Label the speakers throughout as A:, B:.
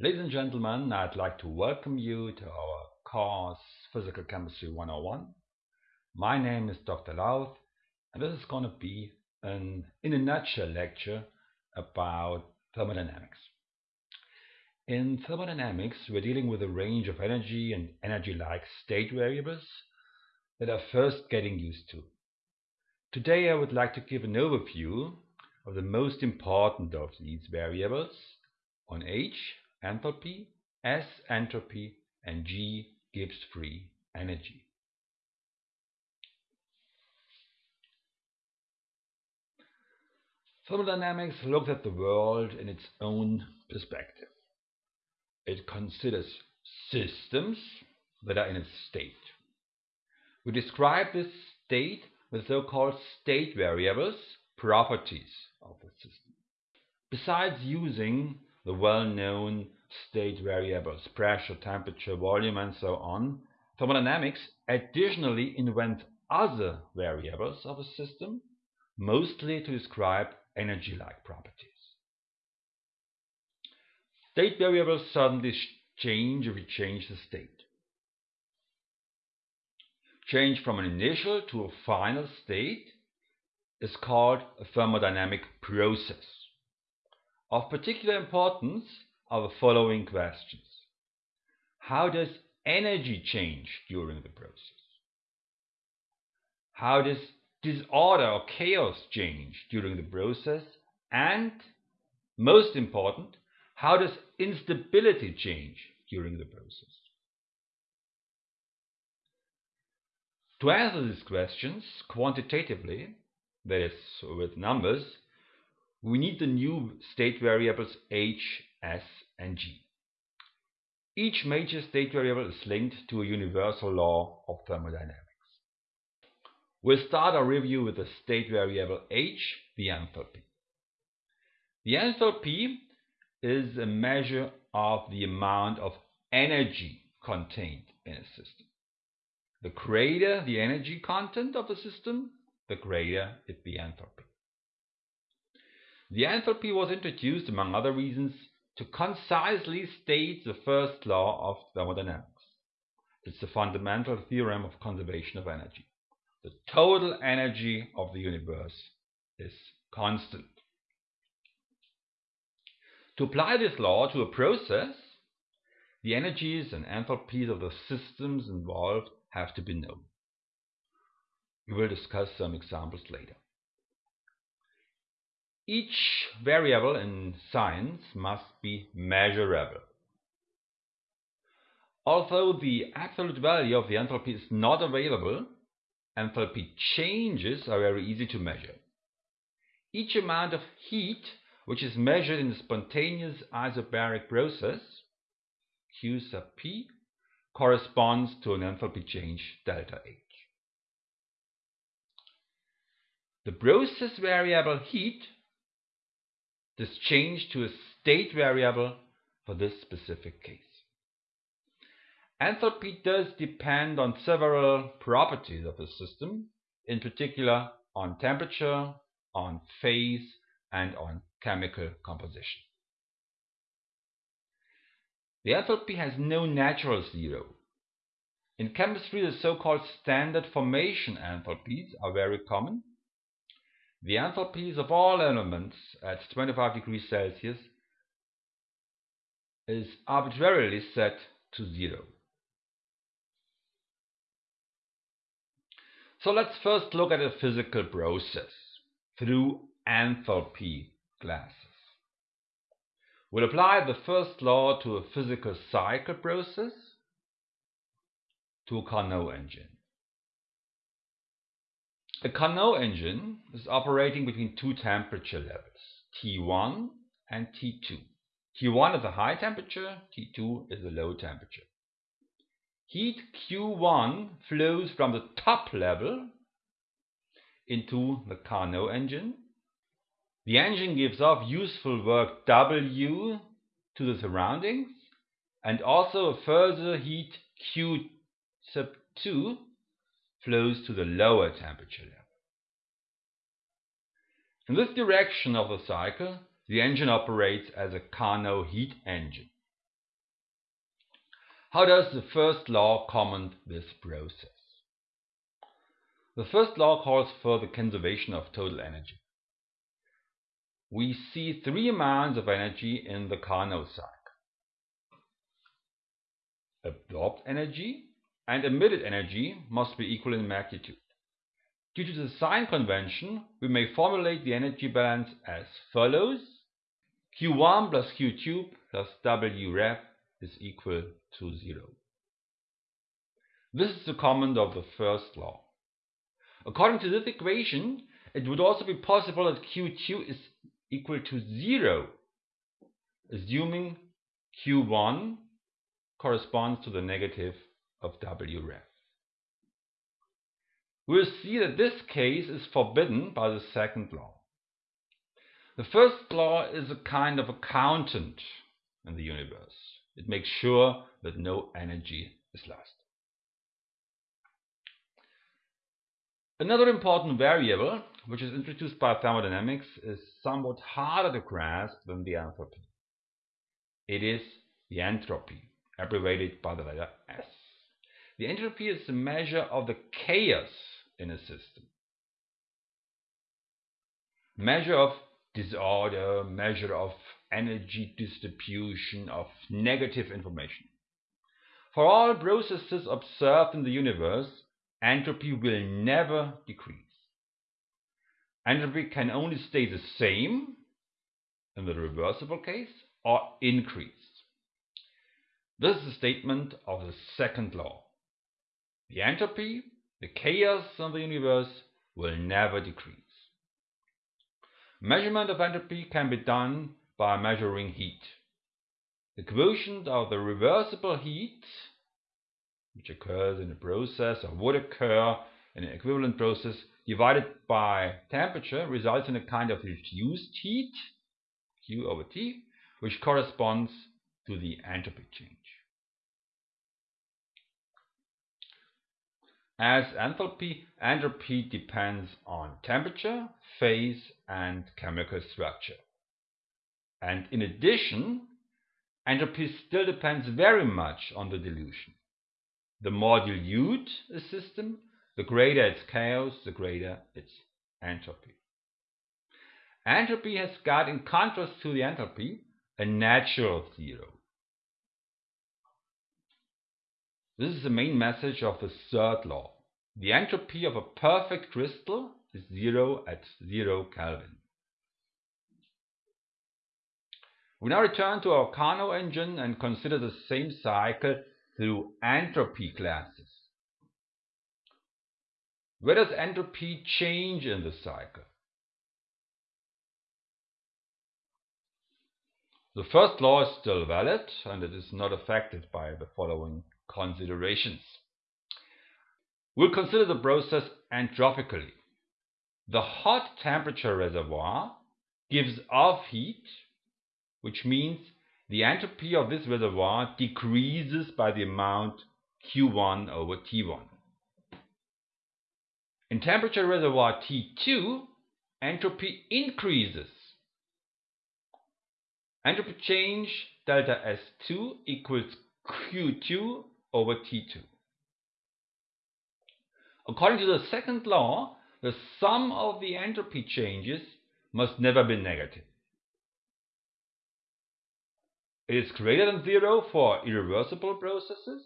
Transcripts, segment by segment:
A: Ladies and gentlemen, I'd like to welcome you to our course Physical Chemistry 101. My name is Dr. Lauth and this is going to be an in a nutshell lecture about thermodynamics. In thermodynamics, we're dealing with a range of energy and energy-like state variables that are first getting used to. Today I would like to give an overview of the most important of these variables on H enthalpy, S entropy, and G Gibbs free energy. Thermodynamics looks at the world in its own perspective. It considers systems that are in a state. We describe this state with so-called state variables, properties of the system. Besides using the well-known state variables, pressure, temperature, volume, and so on, thermodynamics additionally invents other variables of a system, mostly to describe energy-like properties. State variables suddenly change if we change the state. Change from an initial to a final state is called a thermodynamic process. Of particular importance are the following questions. How does energy change during the process? How does disorder or chaos change during the process? And most important, how does instability change during the process? To answer these questions quantitatively, that is, with numbers, we need the new state variables h, s, and g. Each major state variable is linked to a universal law of thermodynamics. We'll start our review with the state variable h, the enthalpy. The enthalpy is a measure of the amount of energy contained in a system. The greater the energy content of the system, the greater is the enthalpy. The enthalpy was introduced, among other reasons, to concisely state the first law of thermodynamics. It's the fundamental theorem of conservation of energy. The total energy of the universe is constant. To apply this law to a process, the energies and enthalpies of the systems involved have to be known. We will discuss some examples later. Each variable in science must be measurable. Although the absolute value of the enthalpy is not available, enthalpy changes are very easy to measure. Each amount of heat which is measured in a spontaneous isobaric process, Q sub P, corresponds to an enthalpy change delta H. The process variable heat is change to a state variable for this specific case. Enthalpy does depend on several properties of the system, in particular on temperature, on phase, and on chemical composition. The enthalpy has no natural zero. In chemistry, the so-called standard formation enthalpies are very common the enthalpies of all elements at 25 degrees Celsius is arbitrarily set to zero. So let's first look at a physical process through enthalpy glasses. We'll apply the first law to a physical cycle process to a Carnot engine. A Carnot engine is operating between two temperature levels, T1 and T2. T1 is a high temperature, T2 is a low temperature. Heat Q1 flows from the top level into the Carnot engine. The engine gives off useful work W to the surroundings and also a further heat Q sub 2 flows to the lower temperature level. In this direction of the cycle, the engine operates as a Carnot heat engine. How does the first law comment this process? The first law calls for the conservation of total energy. We see three amounts of energy in the Carnot cycle. Absorbed energy and emitted energy must be equal in magnitude. Due to the sign convention, we may formulate the energy balance as follows. Q1 plus Q2 plus W is equal to 0. This is the comment of the first law. According to this equation, it would also be possible that Q2 is equal to 0, assuming Q1 corresponds to the negative of W rev. We'll see that this case is forbidden by the second law. The first law is a kind of accountant in the universe. It makes sure that no energy is lost. Another important variable, which is introduced by thermodynamics, is somewhat harder to grasp than the enthalpy. It is the entropy, abbreviated by the letter S. The entropy is the measure of the chaos in a system. Measure of disorder, measure of energy distribution, of negative information. For all processes observed in the universe, entropy will never decrease. Entropy can only stay the same in the reversible case or increase. This is a statement of the second law. The entropy, the chaos in the universe will never decrease. Measurement of entropy can be done by measuring heat. The quotient of the reversible heat, which occurs in a process or would occur in an equivalent process, divided by temperature results in a kind of reduced heat, Q over T, which corresponds to the entropy change. As enthalpy, entropy depends on temperature, phase, and chemical structure. And in addition, entropy still depends very much on the dilution. The more dilute a system, the greater its chaos, the greater its entropy. Entropy has got, in contrast to the enthalpy, a natural zero. This is the main message of the third law. The entropy of a perfect crystal is zero at zero Kelvin. We now return to our Carnot engine and consider the same cycle through entropy classes. Where does entropy change in the cycle? The first law is still valid and it is not affected by the following considerations. We'll consider the process entropically. The hot temperature reservoir gives off heat, which means the entropy of this reservoir decreases by the amount Q1 over T1. In temperature reservoir T2, entropy increases. Entropy change delta S2 equals Q2 over T2. According to the second law, the sum of the entropy changes must never be negative. It is greater than zero for irreversible processes.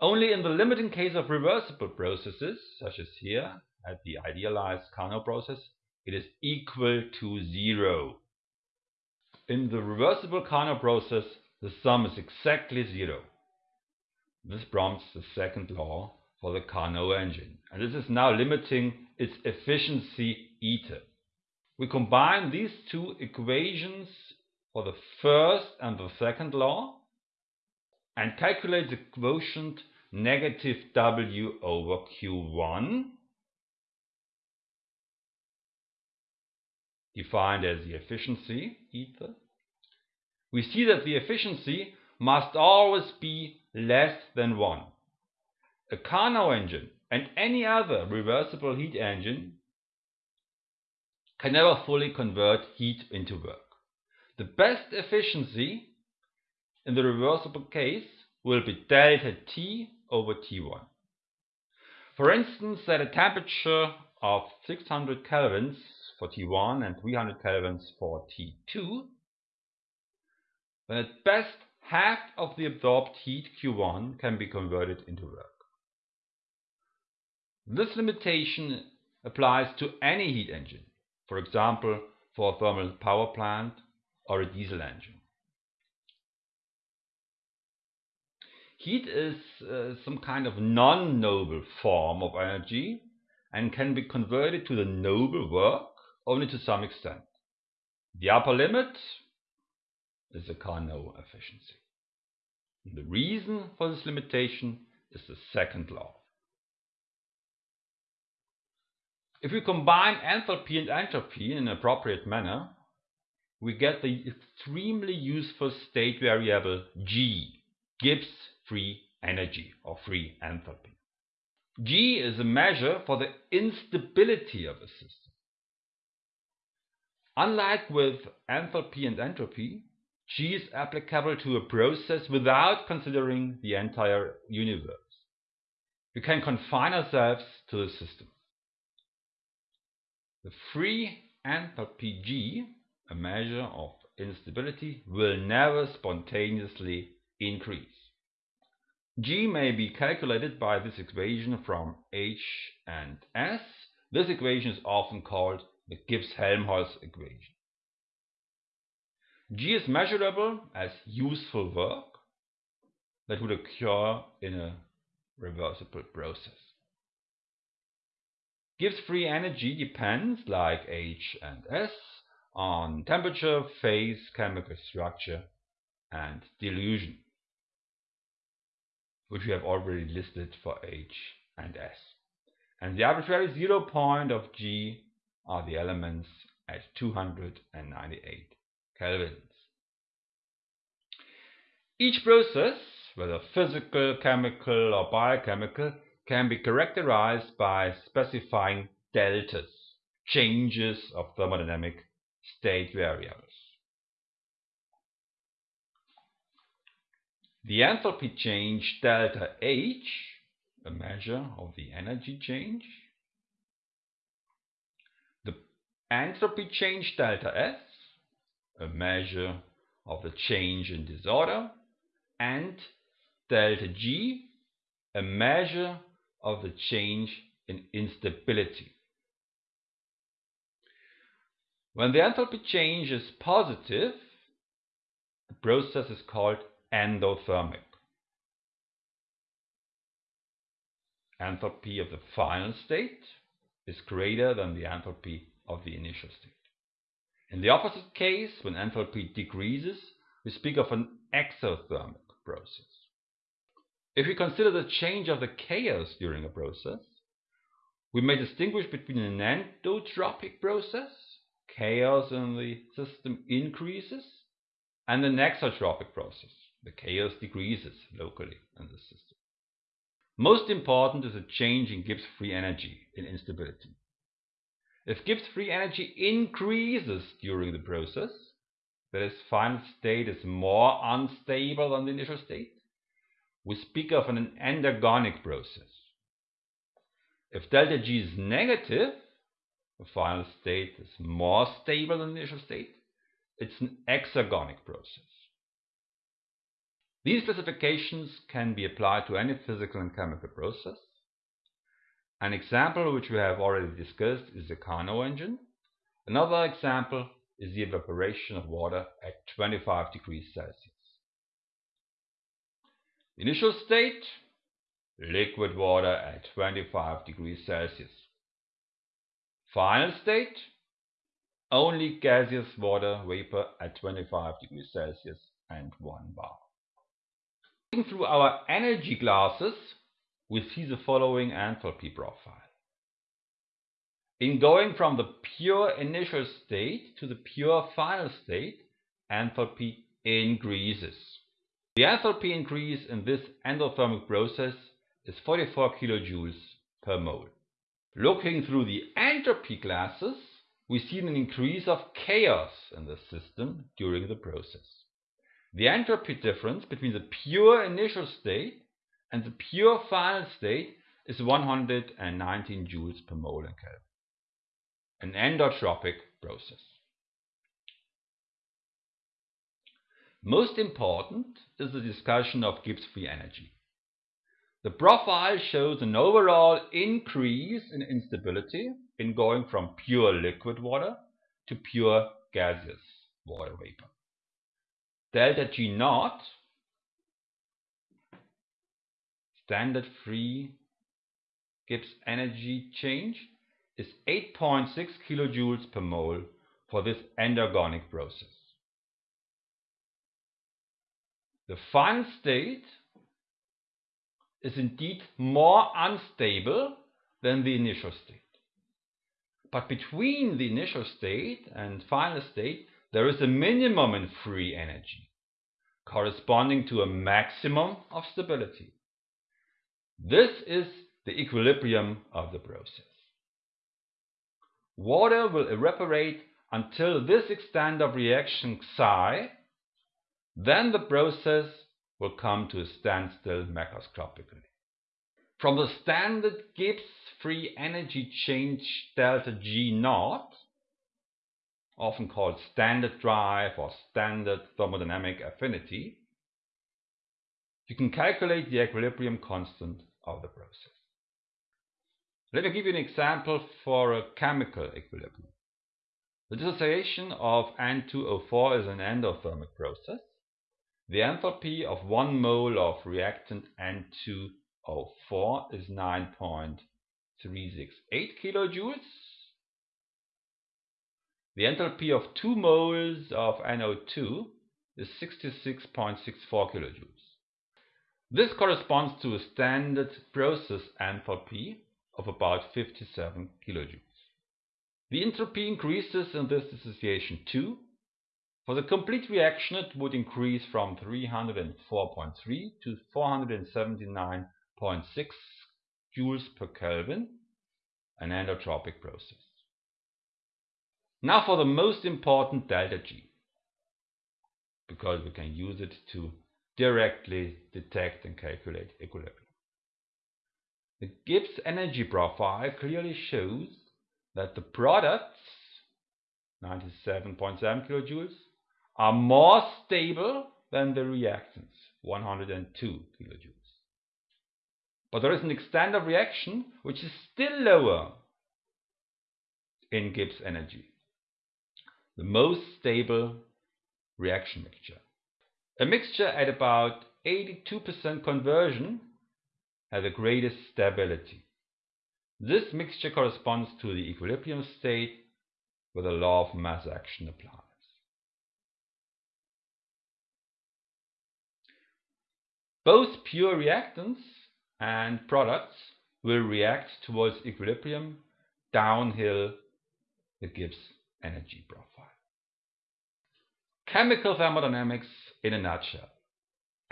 A: Only in the limiting case of reversible processes, such as here at the idealized Carnot process, it is equal to zero. In the reversible Carnot process, the sum is exactly zero. This prompts the second law for the Carnot engine. And this is now limiting its efficiency eta. We combine these two equations for the first and the second law and calculate the quotient negative W over Q1 defined as the efficiency eta. We see that the efficiency must always be less than 1. A Carnot engine and any other reversible heat engine can never fully convert heat into work. The best efficiency in the reversible case will be delta T over T1. For instance, at a temperature of 600 kelvins for T1 and 300 kelvins for T2, then at best half of the absorbed heat Q1 can be converted into work. This limitation applies to any heat engine, for example, for a thermal power plant or a diesel engine. Heat is uh, some kind of non-noble form of energy and can be converted to the noble work only to some extent. The upper limit is the Carnot efficiency. The reason for this limitation is the second law. If we combine enthalpy and entropy in an appropriate manner, we get the extremely useful state variable G, Gibbs free energy or free enthalpy. G is a measure for the instability of a system. Unlike with enthalpy and entropy, G is applicable to a process without considering the entire universe. We can confine ourselves to the system. The free enthalpy G, a measure of instability, will never spontaneously increase. G may be calculated by this equation from H and S. This equation is often called the Gibbs-Helmholtz equation. G is measurable as useful work that would occur in a reversible process. Gibbs free energy depends, like H and S, on temperature, phase, chemical structure, and dilution which we have already listed for H and S. And the arbitrary zero point of G are the elements at 298 kelvins. Each process, whether physical, chemical, or biochemical, can be characterized by specifying deltas, changes of thermodynamic state variables. The enthalpy change delta H, a measure of the energy change. The entropy change delta S, a measure of the change in disorder. And delta G, a measure of the change in instability. When the enthalpy change is positive, the process is called endothermic. Enthalpy of the final state is greater than the enthalpy of the initial state. In the opposite case, when enthalpy decreases, we speak of an exothermic process. If we consider the change of the chaos during a process, we may distinguish between an endotropic process, chaos in the system increases, and an exotropic process, the chaos decreases locally in the system. Most important is a change in Gibbs free energy in instability. If Gibbs free energy increases during the process, that is, final state is more unstable than the initial state, we speak of an endergonic process. If delta G is negative, the final state is more stable than the initial state, it's an exergonic process. These specifications can be applied to any physical and chemical process. An example which we have already discussed is the Carnot engine. Another example is the evaporation of water at 25 degrees Celsius. Initial state, liquid water at 25 degrees Celsius. Final state, only gaseous water vapor at 25 degrees Celsius and 1 bar. Looking through our energy glasses, we see the following enthalpy profile. In going from the pure initial state to the pure final state, enthalpy increases. The enthalpy increase in this endothermic process is 44 kilojoules per mole. Looking through the entropy glasses, we see an increase of chaos in the system during the process. the entropy difference between the pure initial state and the pure final state is 119 joules per mole in Kelvin. An endotropic process. Most important is the discussion of Gibbs free energy. The profile shows an overall increase in instability in going from pure liquid water to pure gaseous water vapor. Delta G naught, standard free Gibbs energy change, is 8.6 kilojoules per mole for this endergonic process. The final state is indeed more unstable than the initial state. But between the initial state and final state, there is a minimum in free energy, corresponding to a maximum of stability. This is the equilibrium of the process. Water will evaporate until this extent of reaction psi, then the process will come to a standstill macroscopically. From the standard Gibbs free energy change delta G naught, often called standard drive or standard thermodynamic affinity, you can calculate the equilibrium constant of the process. Let me give you an example for a chemical equilibrium. The dissociation of N2O4 is an endothermic process. The enthalpy of 1 mole of reactant N2O4 is 9.368 kilojoules. The enthalpy of 2 moles of NO2 is 66.64 kilojoules. This corresponds to a standard process enthalpy of about 57 kilojoules. The entropy increases in this dissociation too. For the complete reaction it would increase from 304.3 to 479.6 joules per Kelvin, an endotropic process. Now for the most important delta G, because we can use it to directly detect and calculate equilibrium. The Gibbs energy profile clearly shows that the products, 97.7 kilojoules, are more stable than the reactants, 102 kilojoules. But there is an extent of reaction which is still lower in Gibbs energy the most stable reaction mixture. A mixture at about 82% conversion has the greatest stability. This mixture corresponds to the equilibrium state where the law of mass action applies. Both pure reactants and products will react towards equilibrium downhill the Gibbs energy profile. Chemical thermodynamics in a nutshell.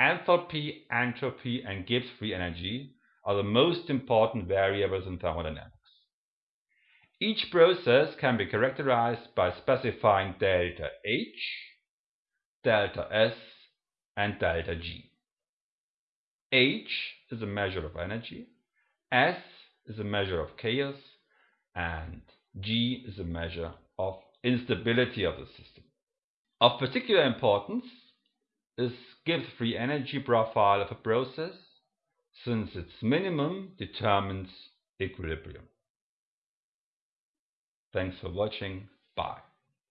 A: Enthalpy, entropy, and Gibbs free energy are the most important variables in thermodynamics. Each process can be characterized by specifying delta H, delta S, and delta G. H is a measure of energy, S is a measure of chaos, and G is a measure of instability of the system. Of particular importance is Gibbs free energy profile of a process since its minimum determines equilibrium. Thanks for watching. Bye.